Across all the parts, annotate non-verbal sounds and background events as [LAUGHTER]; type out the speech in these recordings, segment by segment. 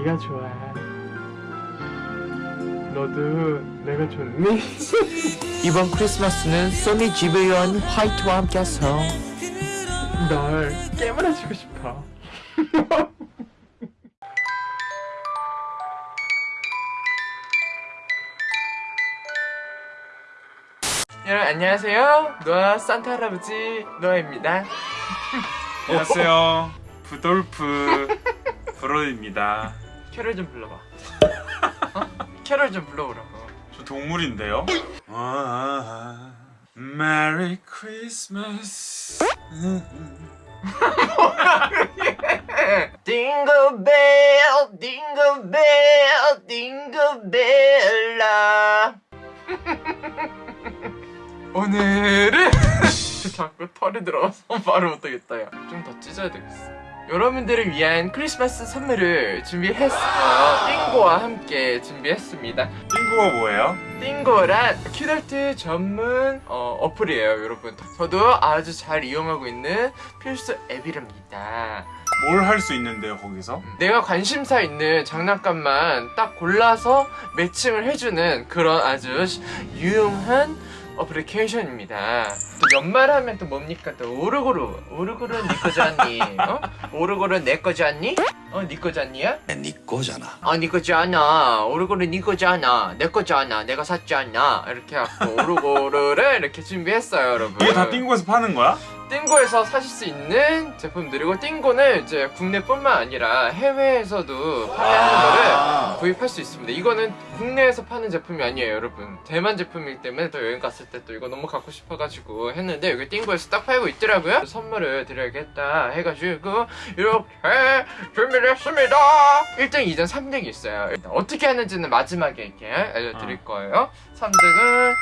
네가 좋아 너도 내가 좋니? [LAUGHS] 이번 크리스마스는 소니 지브리온 화이트와 함께해서 널 깨물어주고 싶어 [LAUGHS] 여러분 안녕하세요 노아 산타 할아버지 노아입니다 안녕하세요. 부돌프 브로입니다. 캐럴 좀 불러봐 어? [LAUGHS] 캐럴 좀 불러보라고 저 동물인데요. 아, Christmas. [LAUGHS] Jingle bell, jingle bell, jingle bella. [LAUGHS] 오늘은 자꾸 털이 들어가서 말을 못하겠다 야. 좀 더 찢어야 되겠어. 여러분들을 위한 크리스마스 선물을 준비했어요. 띵고와 함께 준비했습니다. 띵구가 뭐예요? 띵고란 키덜트 전문 어, 어플이에요, 여러분. 저도 아주 잘 이용하고 있는 필수 앱이랍니다. 뭘 할 수 있는데요 거기서? 내가 관심사 있는 장난감만 딱 골라서 매칭을 해주는 그런 아주 시- 유용한 어플리케이션입니다. 또 연말하면 또 뭡니까 또 오르고르 네 거지 않니? 어? 오르고르 내 거지 않니? 어? 네 거지 않니야? 네 거잖아 아, 네 거지 않아. 오르고르 네 거지 않아. 내 거지 않아. 내가 샀지 않나. 이렇게 해갖고 [LAUGHS] 오르고르를 이렇게 준비했어요, 여러분. 이게 다 띵구에서 파는 거야? 띵고에서 사실 수 있는 제품들이고 띵고는 이제 국내뿐만 아니라 해외에서도 판매하는 거를 아, 구입할 수 있습니다. 이거는 국내에서 파는 제품이 아니에요, 여러분. 대만 제품이기 때문에 또 여행 갔을 때 또 이거 너무 갖고 싶어가지고 했는데 여기 띵고에서 딱 팔고 있더라고요. 선물을 드려야겠다 해가지고 이렇게 [LAUGHS] 준비 를 했습니다. 1등, 2등, 3등이 있어요. 어떻게 하는지는 마지막에 이렇게 알려드릴 어. 거예요. 3등은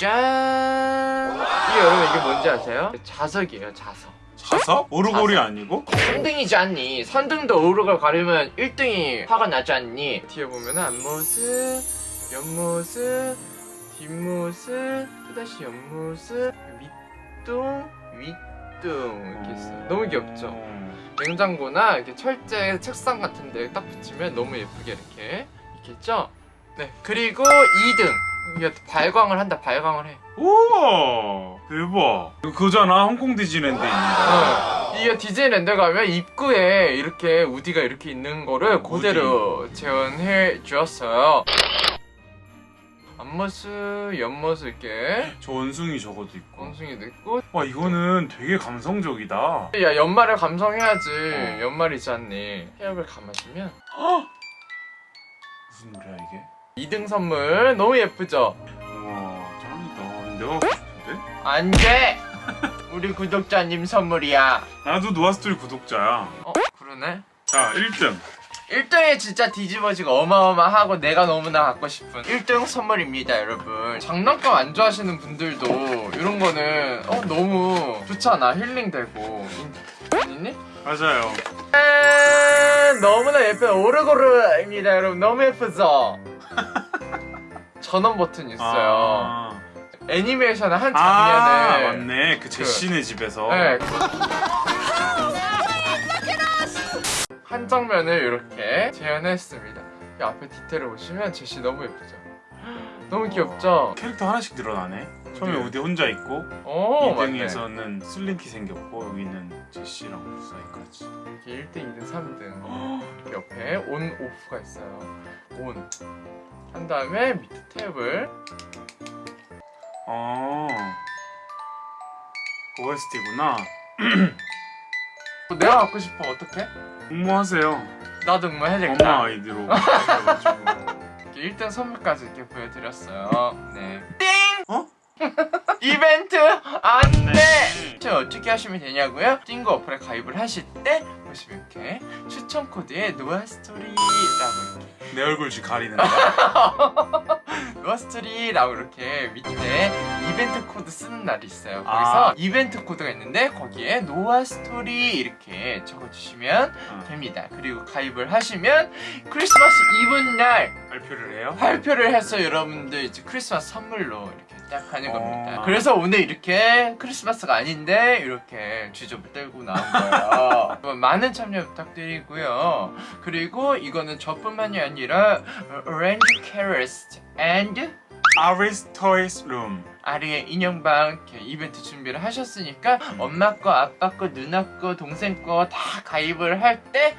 짠! 이게 여러분 이게 뭔지 아세요? 자석이에요, 자석. 자서? 오르골이 아니고? 3등이지 않니? 3등도 오르걸 가려면 1등이 화가 나지 않니? 뒤에 보면 앞모습, 옆모습, 뒷모습, 또다시 옆모습, 밑둥, 윗둥 이렇게 있어요. 너무 귀엽죠? 어. 냉장고나 이렇게 철제 책상 같은 데 딱 붙이면 너무 예쁘게 이렇게 있겠죠? 네. 그리고 2등. 이게 발광을 한다, 발광을 해. 우와 대박. 이거 그거잖아 홍콩 디즈니랜드에 있는 거. 어, 이게 디즈니랜드 가면 입구에 이렇게 우디가 이렇게 있는 거를 그대로 재현해 주었어요. 앞모습, 옆모습 이렇게 저 원숭이 저것도 있고. 원숭이도 있고 와 이거는 되게 감성적이다. 야 연말을 감성해야지 어. 연말이지 않니 헤어를 감아주면 무슨 노래야 이게? 2등 선물 너무 예쁘죠? 우와 짱이다. 내가 하고 싶은데? 안돼! 우리 구독자님 선물이야 나도 노아스토리 구독자야. 어? 그러네 자 1등. 1등에 진짜 뒤집어지고 어마어마하고 내가 너무나 갖고 싶은 1등 선물입니다 여러분 장난감 안 좋아하시는 분들도 이런 거는 어 너무 좋잖아 힐링되고 아니니? 맞아요. 짠! 너무나 예쁜 오르고르입니다 여러분 너무 예쁘죠? [LAUGHS] 전원 버튼 있어요 아, 애니메이션의 한아 장면을 맞네. 그 제시네 집에서. 네. 한 장면을 이렇게 재현했습니다. 이 앞에 디테일을 보시면 제시 너무 예쁘죠? 너무 귀엽죠? 캐릭터 하나씩 늘어나네. 처음에 네. 우디 혼자 있고 오, 맞네. 2등에서는 슬링키 생겼고 여기는 제시랑 사이까지. 이렇게 1등, 2등, 3등. 옆에 온, 오프가 있어요. 온. 한 다음에 밑에 탭을 어. OST구나. [CLEARS THROAT] 내가 갖고 싶어 어떡해? 응모하세요. 나도 응모해야 엄마 되겠다. 아이디로. [LAUGHS] 그래가지고. 이렇게 1등 선물까지 이렇게 보여드렸어요. 네. 띵! 어? 이벤트 안돼. 네. 저 어떻게 하시면 되냐고요? 띵거 어플에 가입을 하실 때 보시면 이렇게 추천 코드에 노아스토리라고 이렇게 내 얼굴 지금 가리는 거야. [LAUGHS] 노아스토리라고 이렇게 밑에 이벤트 코드 쓰는 란이 있어요. 아. 거기서 이벤트 코드가 있는데 거기에 노아스토리 이렇게 적어주시면 어. 됩니다. 그리고 가입을 하시면 크리스마스 이브 날 발표를 해요? 발표를 해서 여러분들 이제 크리스마스 선물로 이렇게 딱 하는 어. 겁니다. 그래서 오늘 이렇게 크리스마스가 아닌데 이렇게 주접을 떨고 나온 거예요. 여러분, [LAUGHS] 많은 참여 부탁드리고요. 그리고 이거는 저뿐만이 아니라 Orange Carrots and Ari's Toys Room. 아리의 인형방 이렇게 이벤트 준비를 하셨으니까 엄마 거, 아빠 거, 누나 거, 동생 거 다 가입을 할때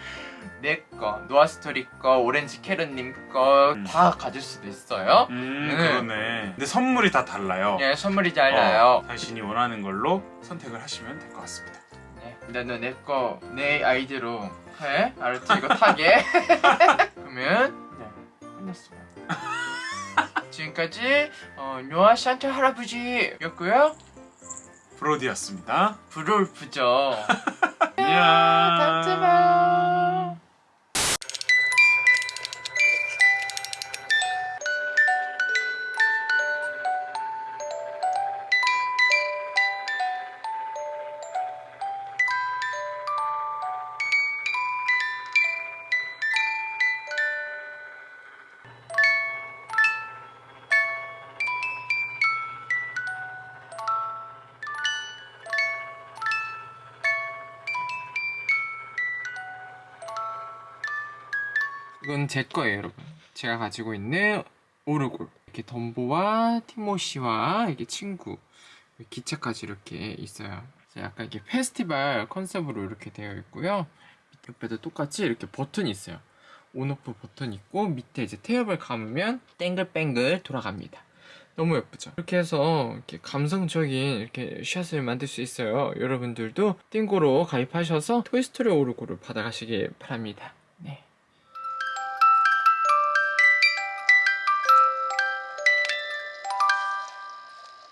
내 거, 노아스토리 거, 오렌지 캐럿님 거 음. 다 가질 수도 있어요. 음 네. 그러네. 근데 선물이 다 달라요. 예, 선물이 달라요. 어, 당신이 원하는 걸로 선택을 하시면 될 것 같습니다. 네, 나는 내 거, 내 아이디로 해. 알았지? 이거 타게. [LAUGHS] 그러면 네, 끝났어요. [LAUGHS] 지금까지 어, 노아 산타 할아버지였고요. 브로디였습니다. 브롤프죠. [LAUGHS] 안녕. 다음 주에 이건 제 거예요, 여러분. 제가 가지고 있는 오르골. 이렇게 덤보와 티모시와 이게 친구. 기차까지 이렇게 있어요. 약간 이렇게 페스티벌 컨셉으로 이렇게 되어 있고요. 옆에도 똑같이 이렇게 버튼이 있어요. 온오프 버튼 있고 밑에 이제 태엽을 감으면 땡글뱅글 돌아갑니다. 너무 예쁘죠? 이렇게 해서 이렇게 감성적인 이렇게 샷을 만들 수 있어요. 여러분들도 띵고로 가입하셔서 토이스토리 오르고를 받아가시길 바랍니다. 네.